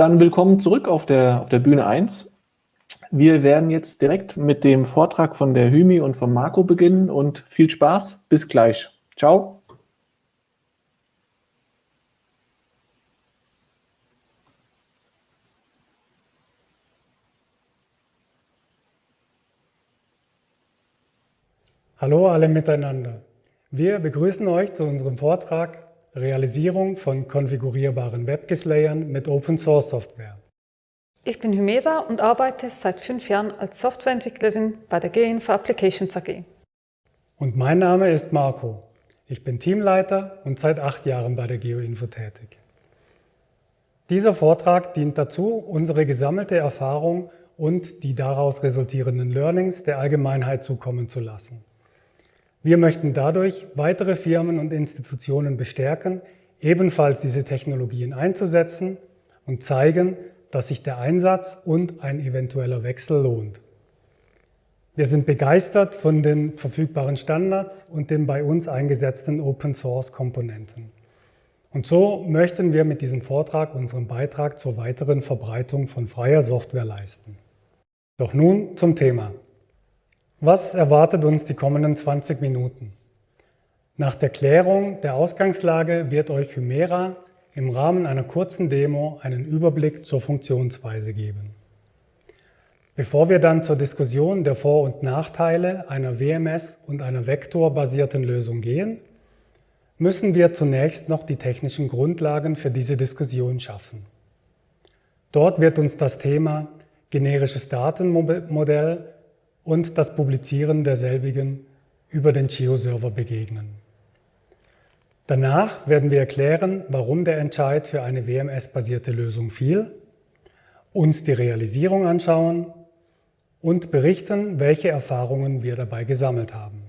dann willkommen zurück auf der, auf der Bühne 1. Wir werden jetzt direkt mit dem Vortrag von der Hymi und von Marco beginnen und viel Spaß. Bis gleich. Ciao. Hallo alle miteinander. Wir begrüßen euch zu unserem Vortrag Realisierung von konfigurierbaren WebGIS-Layern mit Open-Source-Software. Ich bin Hymeda und arbeite seit fünf Jahren als Softwareentwicklerin bei der GeoInfo Applications AG. Und mein Name ist Marco. Ich bin Teamleiter und seit acht Jahren bei der GeoInfo tätig. Dieser Vortrag dient dazu, unsere gesammelte Erfahrung und die daraus resultierenden Learnings der Allgemeinheit zukommen zu lassen. Wir möchten dadurch weitere Firmen und Institutionen bestärken, ebenfalls diese Technologien einzusetzen und zeigen, dass sich der Einsatz und ein eventueller Wechsel lohnt. Wir sind begeistert von den verfügbaren Standards und den bei uns eingesetzten Open-Source-Komponenten. Und so möchten wir mit diesem Vortrag unseren Beitrag zur weiteren Verbreitung von freier Software leisten. Doch nun zum Thema. Was erwartet uns die kommenden 20 Minuten? Nach der Klärung der Ausgangslage wird euch Hymera im Rahmen einer kurzen Demo einen Überblick zur Funktionsweise geben. Bevor wir dann zur Diskussion der Vor- und Nachteile einer WMS und einer vektorbasierten Lösung gehen, müssen wir zunächst noch die technischen Grundlagen für diese Diskussion schaffen. Dort wird uns das Thema generisches Datenmodell und das Publizieren derselbigen über den Geo-Server begegnen. Danach werden wir erklären, warum der Entscheid für eine WMS-basierte Lösung fiel, uns die Realisierung anschauen und berichten, welche Erfahrungen wir dabei gesammelt haben.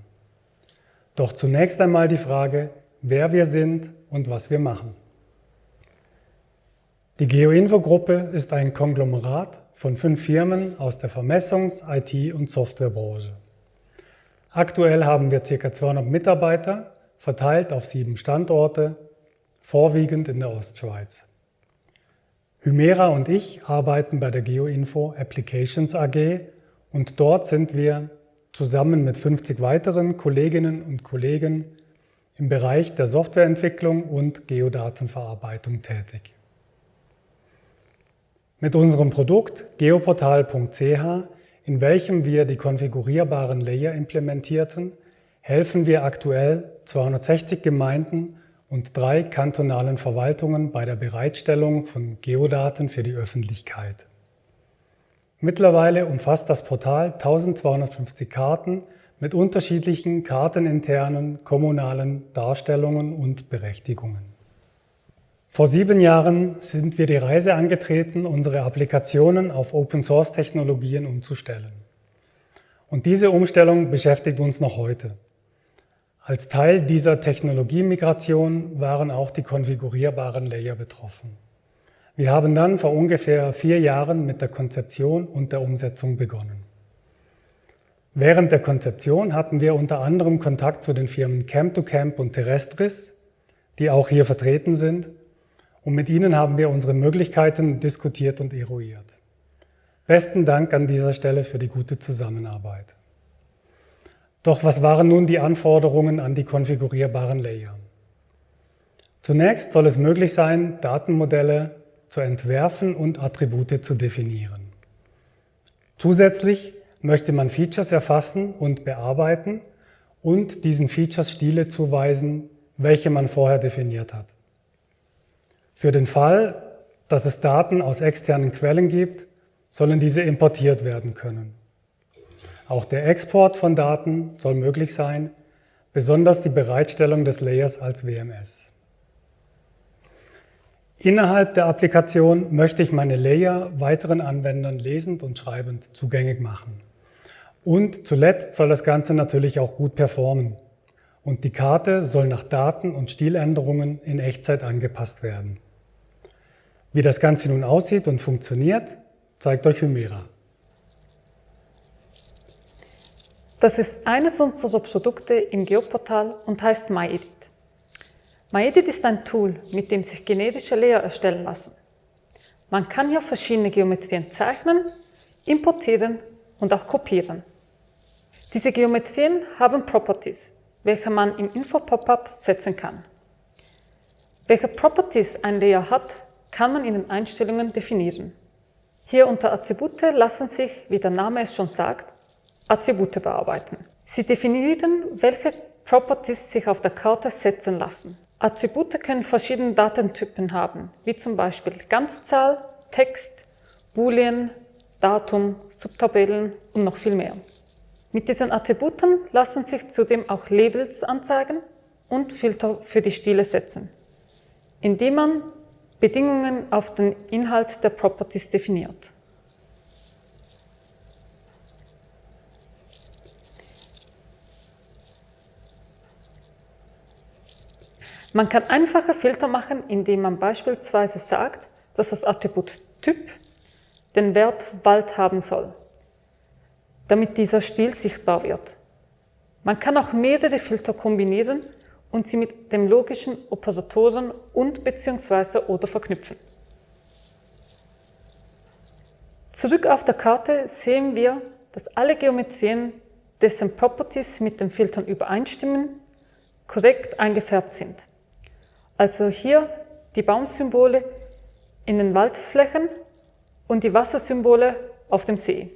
Doch zunächst einmal die Frage, wer wir sind und was wir machen. Die GeoInfo-Gruppe ist ein Konglomerat von fünf Firmen aus der Vermessungs-, IT- und Softwarebranche. Aktuell haben wir ca. 200 Mitarbeiter, verteilt auf sieben Standorte, vorwiegend in der Ostschweiz. Hymera und ich arbeiten bei der GeoInfo Applications AG und dort sind wir zusammen mit 50 weiteren Kolleginnen und Kollegen im Bereich der Softwareentwicklung und Geodatenverarbeitung tätig. Mit unserem Produkt geoportal.ch, in welchem wir die konfigurierbaren Layer implementierten, helfen wir aktuell 260 Gemeinden und drei kantonalen Verwaltungen bei der Bereitstellung von Geodaten für die Öffentlichkeit. Mittlerweile umfasst das Portal 1250 Karten mit unterschiedlichen karteninternen kommunalen Darstellungen und Berechtigungen. Vor sieben Jahren sind wir die Reise angetreten, unsere Applikationen auf Open-Source-Technologien umzustellen. Und diese Umstellung beschäftigt uns noch heute. Als Teil dieser Technologiemigration waren auch die konfigurierbaren Layer betroffen. Wir haben dann vor ungefähr vier Jahren mit der Konzeption und der Umsetzung begonnen. Während der Konzeption hatten wir unter anderem Kontakt zu den Firmen Camp2Camp und Terrestris, die auch hier vertreten sind, und mit Ihnen haben wir unsere Möglichkeiten diskutiert und eruiert. Besten Dank an dieser Stelle für die gute Zusammenarbeit. Doch was waren nun die Anforderungen an die konfigurierbaren Layer? Zunächst soll es möglich sein, Datenmodelle zu entwerfen und Attribute zu definieren. Zusätzlich möchte man Features erfassen und bearbeiten und diesen Features Stile zuweisen, welche man vorher definiert hat. Für den Fall, dass es Daten aus externen Quellen gibt, sollen diese importiert werden können. Auch der Export von Daten soll möglich sein, besonders die Bereitstellung des Layers als WMS. Innerhalb der Applikation möchte ich meine Layer weiteren Anwendern lesend und schreibend zugänglich machen. Und zuletzt soll das Ganze natürlich auch gut performen. Und die Karte soll nach Daten- und Stiländerungen in Echtzeit angepasst werden. Wie das Ganze nun aussieht und funktioniert, zeigt euch Hymera. Das ist eines unserer Produkte im Geoportal und heißt MyEdit. MyEdit ist ein Tool, mit dem sich generische Layer erstellen lassen. Man kann hier verschiedene Geometrien zeichnen, importieren und auch kopieren. Diese Geometrien haben Properties, welche man im Info-Pop-up setzen kann. Welche Properties ein Layer hat, kann man in den Einstellungen definieren. Hier unter Attribute lassen sich, wie der Name es schon sagt, Attribute bearbeiten. Sie definieren, welche Properties sich auf der Karte setzen lassen. Attribute können verschiedene Datentypen haben, wie zum Beispiel Ganzzahl, Text, Boolean, Datum, Subtabellen und noch viel mehr. Mit diesen Attributen lassen sich zudem auch Labels anzeigen und Filter für die Stile setzen, indem man Bedingungen auf den Inhalt der Properties definiert. Man kann einfache Filter machen, indem man beispielsweise sagt, dass das Attribut Typ den Wert Wald haben soll, damit dieser Stil sichtbar wird. Man kann auch mehrere Filter kombinieren und sie mit dem logischen Operatoren und bzw. oder verknüpfen. Zurück auf der Karte sehen wir, dass alle Geometrien, dessen Properties mit den Filtern übereinstimmen, korrekt eingefärbt sind. Also hier die Baumsymbole in den Waldflächen und die Wassersymbole auf dem See.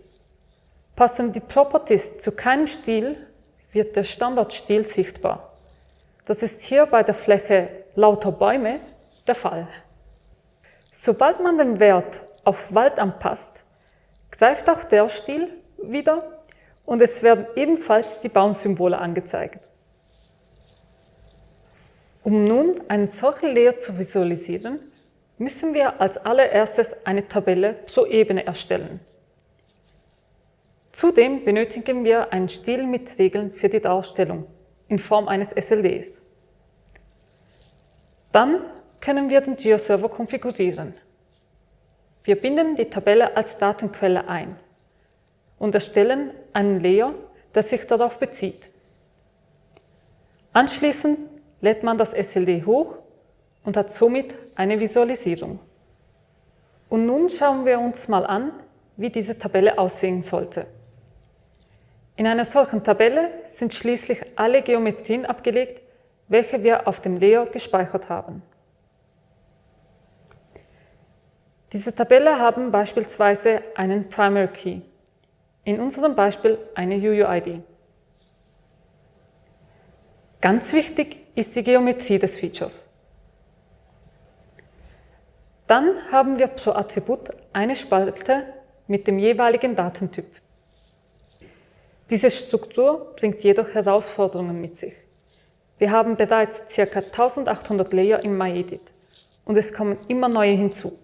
Passen die Properties zu keinem Stil, wird der Standardstil sichtbar. Das ist hier bei der Fläche lauter Bäume der Fall. Sobald man den Wert auf Wald anpasst, greift auch der Stil wieder und es werden ebenfalls die Baumsymbole angezeigt. Um nun einen solchen Layer zu visualisieren, müssen wir als allererstes eine Tabelle pro Ebene erstellen. Zudem benötigen wir einen Stil mit Regeln für die Darstellung Form eines SLDs. Dann können wir den GeoServer konfigurieren. Wir binden die Tabelle als Datenquelle ein und erstellen einen Layer, der sich darauf bezieht. Anschließend lädt man das SLD hoch und hat somit eine Visualisierung. Und nun schauen wir uns mal an, wie diese Tabelle aussehen sollte. In einer solchen Tabelle sind schließlich alle Geometrien abgelegt, welche wir auf dem Layer gespeichert haben. Diese Tabelle haben beispielsweise einen Primary Key, in unserem Beispiel eine UUID. Ganz wichtig ist die Geometrie des Features. Dann haben wir pro Attribut eine Spalte mit dem jeweiligen Datentyp. Diese Struktur bringt jedoch Herausforderungen mit sich. Wir haben bereits ca. 1800 Layer im MyEdit und es kommen immer neue hinzu.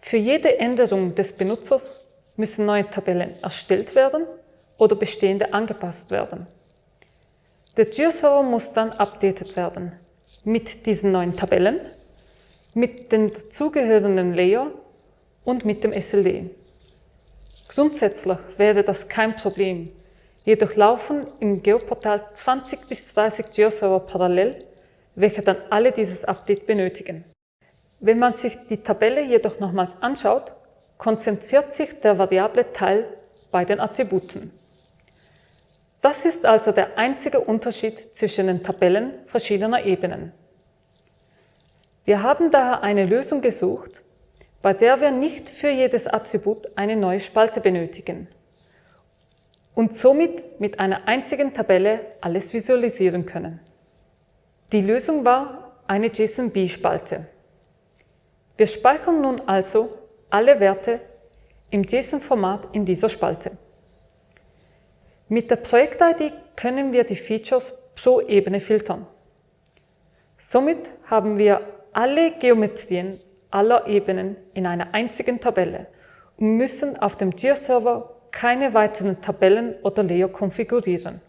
Für jede Änderung des Benutzers müssen neue Tabellen erstellt werden oder bestehende angepasst werden. Der GeoServer muss dann updated werden mit diesen neuen Tabellen, mit den dazugehörenden Layer und mit dem SLD. Grundsätzlich wäre das kein Problem, jedoch laufen im Geoportal 20 bis 30 GeoServer parallel, welche dann alle dieses Update benötigen. Wenn man sich die Tabelle jedoch nochmals anschaut, konzentriert sich der variable Teil bei den Attributen. Das ist also der einzige Unterschied zwischen den Tabellen verschiedener Ebenen. Wir haben daher eine Lösung gesucht, bei der wir nicht für jedes Attribut eine neue Spalte benötigen und somit mit einer einzigen Tabelle alles visualisieren können. Die Lösung war eine JSON-B-Spalte. Wir speichern nun also alle Werte im JSON-Format in dieser Spalte. Mit der Projekt-ID können wir die Features pro Ebene filtern. Somit haben wir alle Geometrien aller Ebenen in einer einzigen Tabelle und müssen auf dem GeoServer keine weiteren Tabellen oder Layer konfigurieren.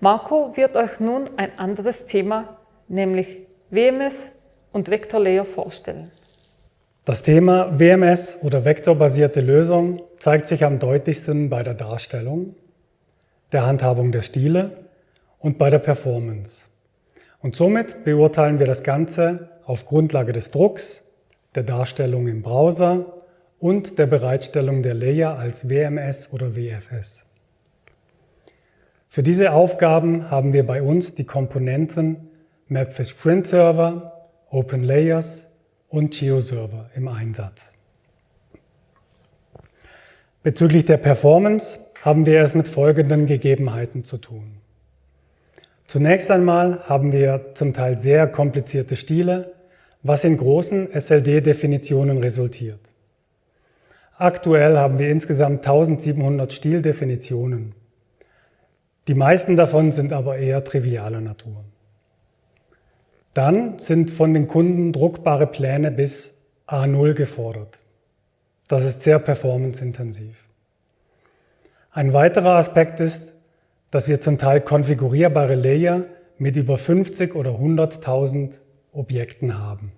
Marco wird euch nun ein anderes Thema, nämlich WMS und Vector Layer vorstellen. Das Thema WMS oder vektorbasierte Lösung zeigt sich am deutlichsten bei der Darstellung, der Handhabung der Stile und bei der Performance. Und somit beurteilen wir das Ganze auf Grundlage des Drucks, der Darstellung im Browser und der Bereitstellung der Layer als WMS oder WFS. Für diese Aufgaben haben wir bei uns die Komponenten Mapfish Print Server, Open Layers und GeoServer im Einsatz. Bezüglich der Performance haben wir es mit folgenden Gegebenheiten zu tun. Zunächst einmal haben wir zum Teil sehr komplizierte Stile, was in großen SLD-Definitionen resultiert. Aktuell haben wir insgesamt 1700 Stildefinitionen. Die meisten davon sind aber eher trivialer Natur. Dann sind von den Kunden druckbare Pläne bis A0 gefordert. Das ist sehr performanceintensiv. Ein weiterer Aspekt ist, dass wir zum Teil konfigurierbare Layer mit über 50 oder 100.000 Objekten haben.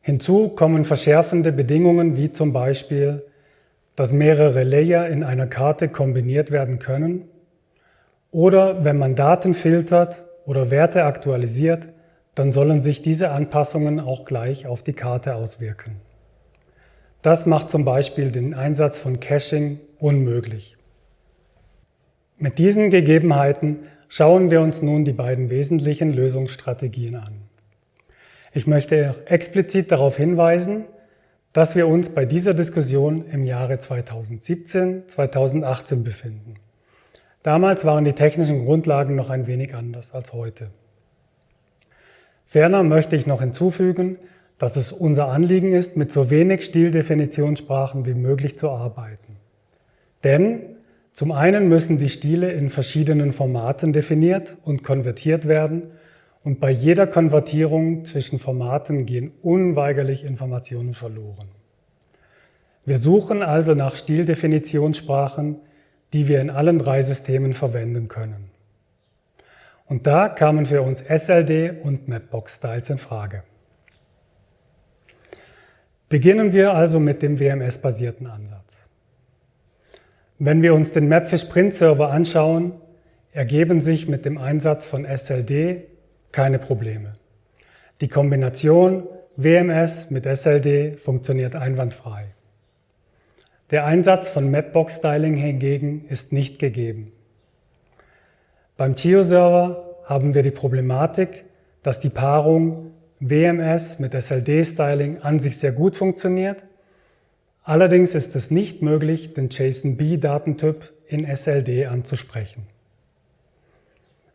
Hinzu kommen verschärfende Bedingungen wie zum Beispiel, dass mehrere Layer in einer Karte kombiniert werden können oder wenn man Daten filtert oder Werte aktualisiert, dann sollen sich diese Anpassungen auch gleich auf die Karte auswirken. Das macht zum Beispiel den Einsatz von Caching unmöglich. Mit diesen Gegebenheiten schauen wir uns nun die beiden wesentlichen Lösungsstrategien an. Ich möchte explizit darauf hinweisen, dass wir uns bei dieser Diskussion im Jahre 2017, 2018 befinden. Damals waren die technischen Grundlagen noch ein wenig anders als heute. Ferner möchte ich noch hinzufügen, dass es unser Anliegen ist, mit so wenig Stildefinitionssprachen wie möglich zu arbeiten. Denn zum einen müssen die Stile in verschiedenen Formaten definiert und konvertiert werden und bei jeder Konvertierung zwischen Formaten gehen unweigerlich Informationen verloren. Wir suchen also nach Stildefinitionssprachen, die wir in allen drei Systemen verwenden können. Und da kamen für uns SLD und Mapbox-Styles in Frage. Beginnen wir also mit dem WMS-basierten Ansatz. Wenn wir uns den Mapfish Print Server anschauen, ergeben sich mit dem Einsatz von SLD keine Probleme. Die Kombination WMS mit SLD funktioniert einwandfrei. Der Einsatz von Mapbox Styling hingegen ist nicht gegeben. Beim Geo-Server haben wir die Problematik, dass die Paarung WMS mit SLD-Styling an sich sehr gut funktioniert, Allerdings ist es nicht möglich, den JSON-B-Datentyp in SLD anzusprechen.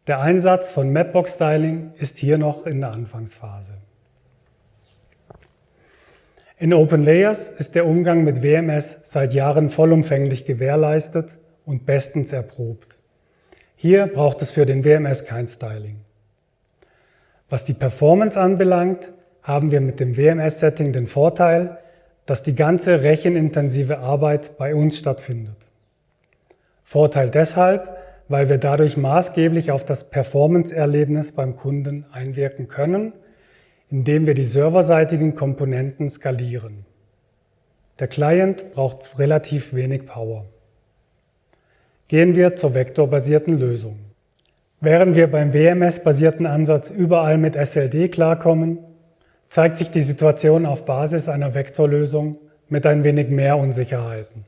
Der Einsatz von Mapbox-Styling ist hier noch in der Anfangsphase. In OpenLayers ist der Umgang mit WMS seit Jahren vollumfänglich gewährleistet und bestens erprobt. Hier braucht es für den WMS kein Styling. Was die Performance anbelangt, haben wir mit dem WMS-Setting den Vorteil, dass die ganze rechenintensive Arbeit bei uns stattfindet. Vorteil deshalb, weil wir dadurch maßgeblich auf das Performance-Erlebnis beim Kunden einwirken können, indem wir die serverseitigen Komponenten skalieren. Der Client braucht relativ wenig Power. Gehen wir zur vektorbasierten Lösung. Während wir beim WMS-basierten Ansatz überall mit SLD klarkommen, zeigt sich die Situation auf Basis einer Vektorlösung mit ein wenig mehr Unsicherheiten.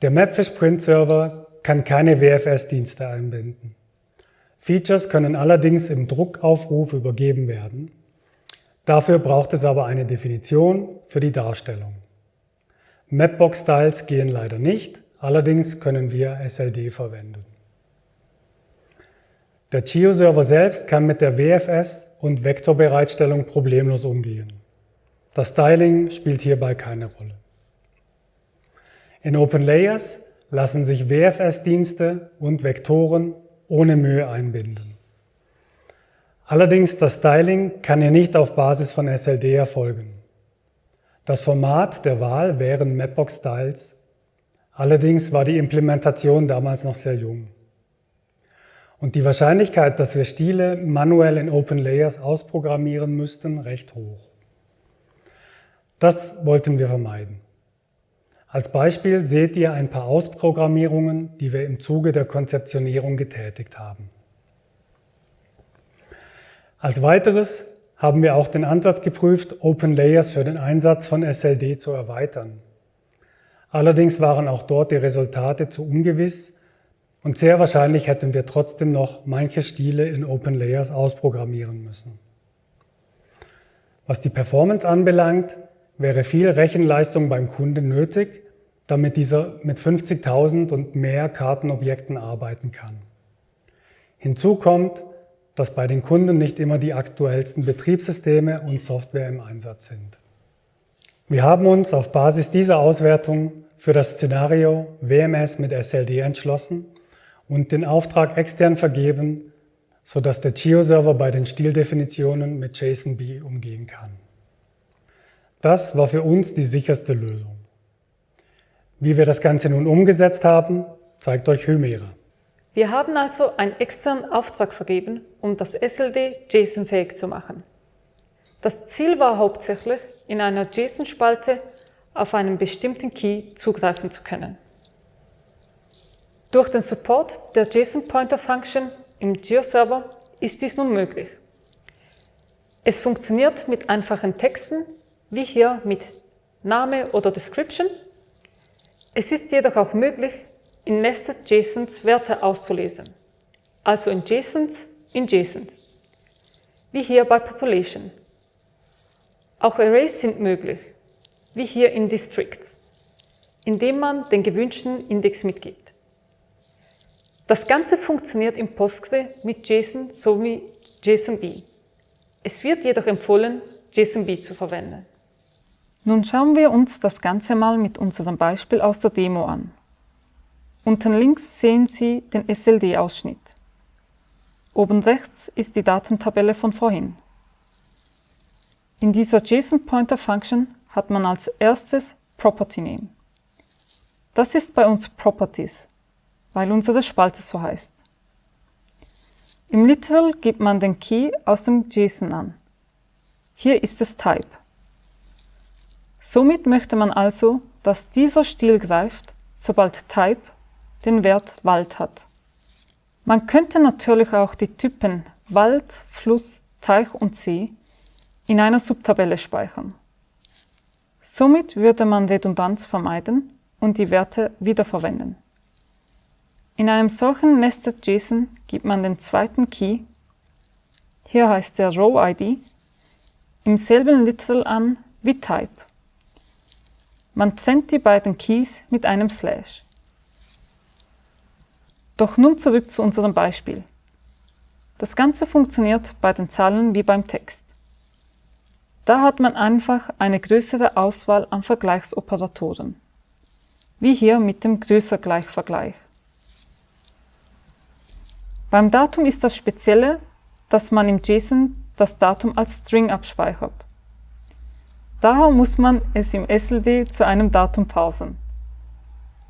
Der Mapfish Print Server kann keine WFS-Dienste einbinden. Features können allerdings im Druckaufruf übergeben werden. Dafür braucht es aber eine Definition für die Darstellung. Mapbox-Styles gehen leider nicht, allerdings können wir SLD verwenden. Der Geo-Server selbst kann mit der WFS und Vektorbereitstellung problemlos umgehen. Das Styling spielt hierbei keine Rolle. In OpenLayers lassen sich WFS-Dienste und Vektoren ohne Mühe einbinden. Allerdings das Styling kann hier nicht auf Basis von SLD erfolgen. Das Format der Wahl wären Mapbox-Styles, allerdings war die Implementation damals noch sehr jung. Und die Wahrscheinlichkeit, dass wir Stile manuell in Open Layers ausprogrammieren müssten, recht hoch. Das wollten wir vermeiden. Als Beispiel seht ihr ein paar Ausprogrammierungen, die wir im Zuge der Konzeptionierung getätigt haben. Als weiteres haben wir auch den Ansatz geprüft, Open Layers für den Einsatz von SLD zu erweitern. Allerdings waren auch dort die Resultate zu ungewiss und sehr wahrscheinlich hätten wir trotzdem noch manche Stile in Open Layers ausprogrammieren müssen. Was die Performance anbelangt, wäre viel Rechenleistung beim Kunden nötig, damit dieser mit 50.000 und mehr Kartenobjekten arbeiten kann. Hinzu kommt, dass bei den Kunden nicht immer die aktuellsten Betriebssysteme und Software im Einsatz sind. Wir haben uns auf Basis dieser Auswertung für das Szenario WMS mit SLD entschlossen und den Auftrag extern vergeben, sodass der Geo-Server bei den Stildefinitionen mit JSON-B umgehen kann. Das war für uns die sicherste Lösung. Wie wir das Ganze nun umgesetzt haben, zeigt euch Hymera. Wir haben also einen externen Auftrag vergeben, um das SLD JSON-fähig zu machen. Das Ziel war hauptsächlich, in einer JSON-Spalte auf einen bestimmten Key zugreifen zu können. Durch den Support der JSON-Pointer-Function im GeoServer ist dies nun möglich. Es funktioniert mit einfachen Texten, wie hier mit Name oder Description. Es ist jedoch auch möglich, in Nested JSONs Werte auszulesen, also in JSONs in JSONs, wie hier bei Population. Auch Arrays sind möglich, wie hier in Districts, indem man den gewünschten Index mitgibt. Das Ganze funktioniert im Postgre mit JSON sowie JSONB. Es wird jedoch empfohlen, JSONB zu verwenden. Nun schauen wir uns das Ganze mal mit unserem Beispiel aus der Demo an. Unten links sehen Sie den SLD-Ausschnitt. Oben rechts ist die Datentabelle von vorhin. In dieser JSON-Pointer-Function hat man als erstes Property Name. Das ist bei uns Properties, weil unsere Spalte so heißt. Im Literal gibt man den Key aus dem JSON an. Hier ist es Type. Somit möchte man also, dass dieser Stil greift, sobald Type den Wert Wald hat. Man könnte natürlich auch die Typen Wald, Fluss, Teich und See in einer Subtabelle speichern. Somit würde man Redundanz vermeiden und die Werte wiederverwenden. In einem solchen Nested JSON gibt man den zweiten Key, hier heißt der Row-ID, im selben Literal an wie Type. Man trennt die beiden Keys mit einem Slash. Doch nun zurück zu unserem Beispiel. Das Ganze funktioniert bei den Zahlen wie beim Text. Da hat man einfach eine größere Auswahl an Vergleichsoperatoren, wie hier mit dem Größer-Gleich-Vergleich. Beim Datum ist das Spezielle, dass man im JSON das Datum als String abspeichert. Daher muss man es im SLD zu einem Datum parsen.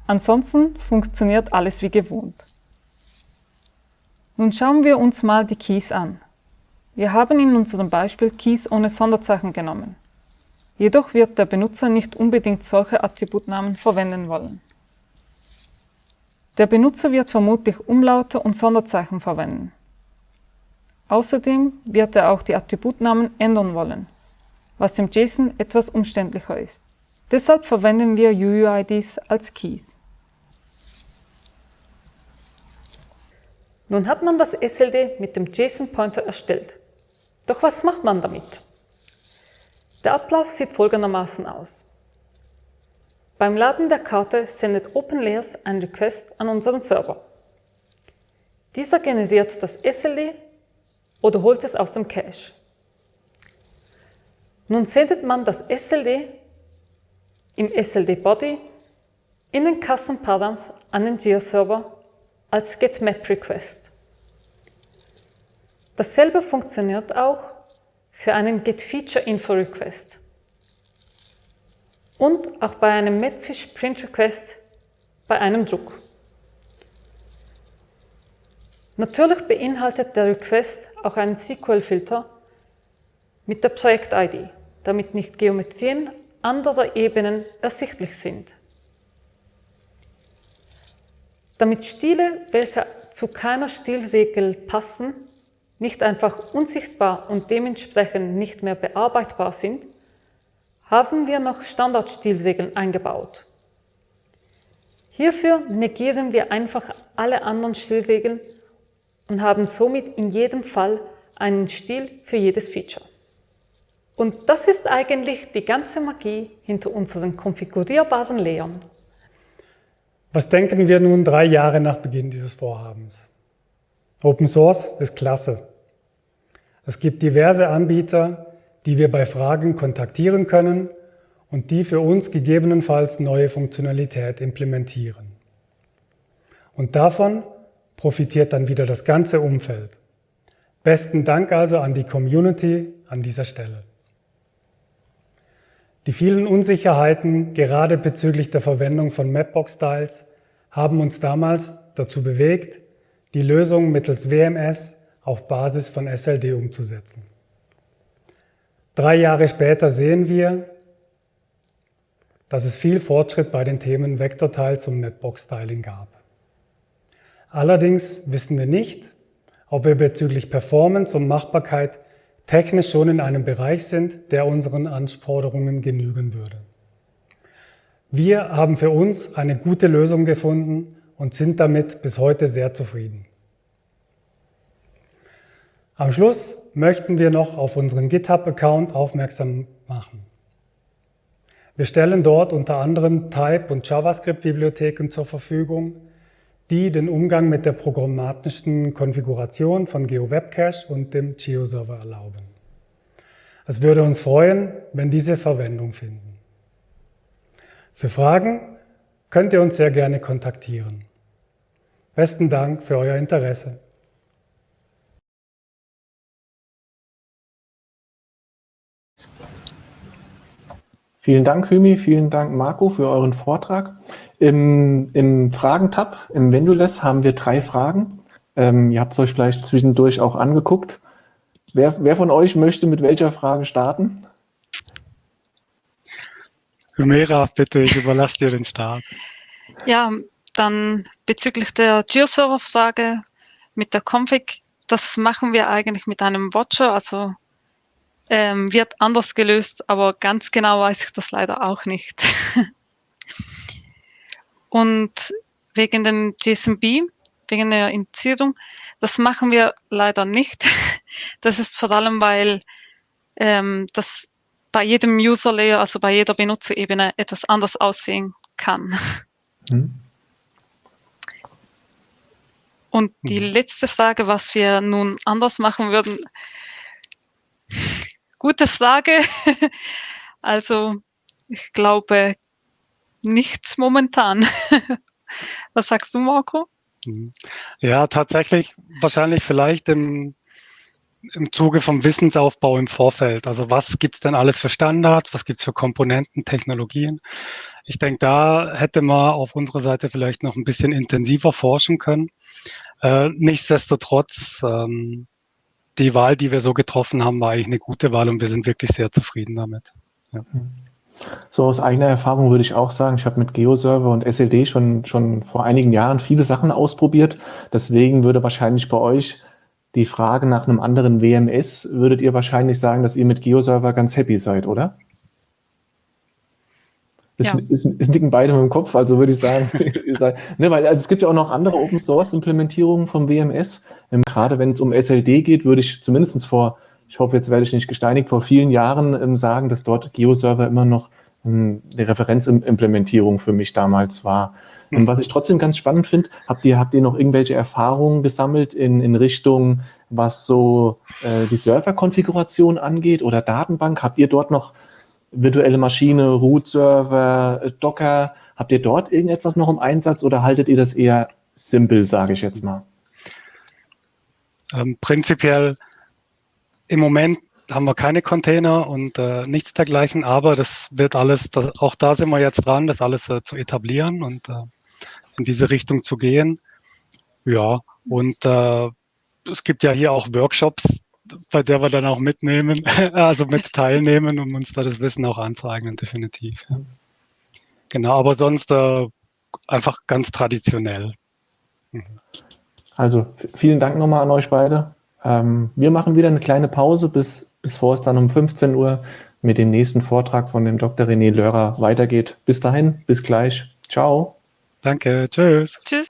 Ansonsten funktioniert alles wie gewohnt. Nun schauen wir uns mal die Keys an. Wir haben in unserem Beispiel Keys ohne Sonderzeichen genommen. Jedoch wird der Benutzer nicht unbedingt solche Attributnamen verwenden wollen. Der Benutzer wird vermutlich Umlaute und Sonderzeichen verwenden. Außerdem wird er auch die Attributnamen ändern wollen, was im JSON etwas umständlicher ist. Deshalb verwenden wir UUIDs als Keys. Nun hat man das SLD mit dem JSON-Pointer erstellt. Doch was macht man damit? Der Ablauf sieht folgendermaßen aus. Beim Laden der Karte sendet OpenLayers einen Request an unseren Server. Dieser generiert das SLD oder holt es aus dem Cache. Nun sendet man das SLD im SLD-Body in den Custom Params an den Geo-Server als GetMapRequest. Dasselbe funktioniert auch für einen GetFeatureInfoRequest und auch bei einem Mapfish Print Request bei einem Druck. Natürlich beinhaltet der Request auch einen SQL-Filter mit der Projekt-ID, damit nicht Geometrien anderer Ebenen ersichtlich sind. Damit Stile, welche zu keiner Stilregel passen, nicht einfach unsichtbar und dementsprechend nicht mehr bearbeitbar sind, haben wir noch Standardstilregeln eingebaut. Hierfür negieren wir einfach alle anderen Stilregeln und haben somit in jedem Fall einen Stil für jedes Feature. Und das ist eigentlich die ganze Magie hinter unseren konfigurierbaren Layern. Was denken wir nun drei Jahre nach Beginn dieses Vorhabens? Open Source ist klasse. Es gibt diverse Anbieter, die wir bei Fragen kontaktieren können und die für uns gegebenenfalls neue Funktionalität implementieren. Und davon profitiert dann wieder das ganze Umfeld. Besten Dank also an die Community an dieser Stelle. Die vielen Unsicherheiten, gerade bezüglich der Verwendung von Mapbox-Styles, haben uns damals dazu bewegt, die Lösung mittels WMS auf Basis von SLD umzusetzen. Drei Jahre später sehen wir, dass es viel Fortschritt bei den Themen Vektorteils und Mapbox-Styling gab. Allerdings wissen wir nicht, ob wir bezüglich Performance und Machbarkeit technisch schon in einem Bereich sind, der unseren Anforderungen genügen würde. Wir haben für uns eine gute Lösung gefunden und sind damit bis heute sehr zufrieden. Am Schluss möchten wir noch auf unseren GitHub-Account aufmerksam machen. Wir stellen dort unter anderem Type- und JavaScript-Bibliotheken zur Verfügung, die den Umgang mit der programmatischen Konfiguration von GeoWebCache und dem GeoServer erlauben. Es würde uns freuen, wenn diese Verwendung finden. Für Fragen könnt ihr uns sehr gerne kontaktieren. Besten Dank für euer Interesse. Vielen Dank, Hymi, vielen Dank, Marco, für euren Vortrag. Im, im Fragentab, im Vendules, haben wir drei Fragen. Ähm, ihr habt es euch vielleicht zwischendurch auch angeguckt. Wer, wer von euch möchte mit welcher Frage starten? Humera, bitte, ich überlasse dir den Start. Ja, dann bezüglich der GeoServer-Frage mit der Config, das machen wir eigentlich mit einem Watcher, also ähm, wird anders gelöst, aber ganz genau weiß ich das leider auch nicht. Und wegen dem JSONB, wegen der Indizierung, das machen wir leider nicht. Das ist vor allem, weil ähm, das bei jedem User Layer, also bei jeder Benutzerebene etwas anders aussehen kann. Hm. Und die hm. letzte Frage, was wir nun anders machen würden, gute Frage. Also ich glaube nichts momentan. Was sagst du, Marco? Mhm. Ja, tatsächlich wahrscheinlich vielleicht im, im Zuge vom Wissensaufbau im Vorfeld. Also was gibt es denn alles für Standards, was gibt es für Komponenten, Technologien? Ich denke, da hätte man auf unserer Seite vielleicht noch ein bisschen intensiver forschen können. Äh, nichtsdestotrotz, ähm, die Wahl, die wir so getroffen haben, war eigentlich eine gute Wahl und wir sind wirklich sehr zufrieden damit. Ja. So aus eigener Erfahrung würde ich auch sagen, ich habe mit GeoServer und SLD schon, schon vor einigen Jahren viele Sachen ausprobiert. Deswegen würde wahrscheinlich bei euch die Frage nach einem anderen WMS, würdet ihr wahrscheinlich sagen, dass ihr mit GeoServer ganz happy seid, oder? Ist, ja. ist, ist nicken beide mit dem Kopf, also würde ich sagen, ne, weil also es gibt ja auch noch andere Open Source Implementierungen vom WMS. Ähm, gerade wenn es um SLD geht, würde ich zumindest vor ich hoffe, jetzt werde ich nicht gesteinigt, vor vielen Jahren ähm, sagen, dass dort GeoServer immer noch ähm, eine Referenzimplementierung für mich damals war. Mhm. Was ich trotzdem ganz spannend finde, habt ihr, habt ihr noch irgendwelche Erfahrungen gesammelt in, in Richtung, was so äh, die Serverkonfiguration angeht oder Datenbank? Habt ihr dort noch virtuelle Maschine, Root-Server, äh, Docker? Habt ihr dort irgendetwas noch im Einsatz oder haltet ihr das eher simpel, sage ich jetzt mal? Ähm, prinzipiell im Moment haben wir keine Container und äh, nichts dergleichen, aber das wird alles, das, auch da sind wir jetzt dran, das alles äh, zu etablieren und äh, in diese Richtung zu gehen. Ja, und äh, es gibt ja hier auch Workshops, bei der wir dann auch mitnehmen, also mit teilnehmen, um uns da das Wissen auch anzueignen, definitiv. Ja. Genau, aber sonst äh, einfach ganz traditionell. Mhm. Also vielen Dank nochmal an euch beide. Ähm, wir machen wieder eine kleine Pause, bis, bis vor es dann um 15 Uhr mit dem nächsten Vortrag von dem Dr. René Lörer weitergeht. Bis dahin, bis gleich. Ciao. Danke, tschüss. Tschüss.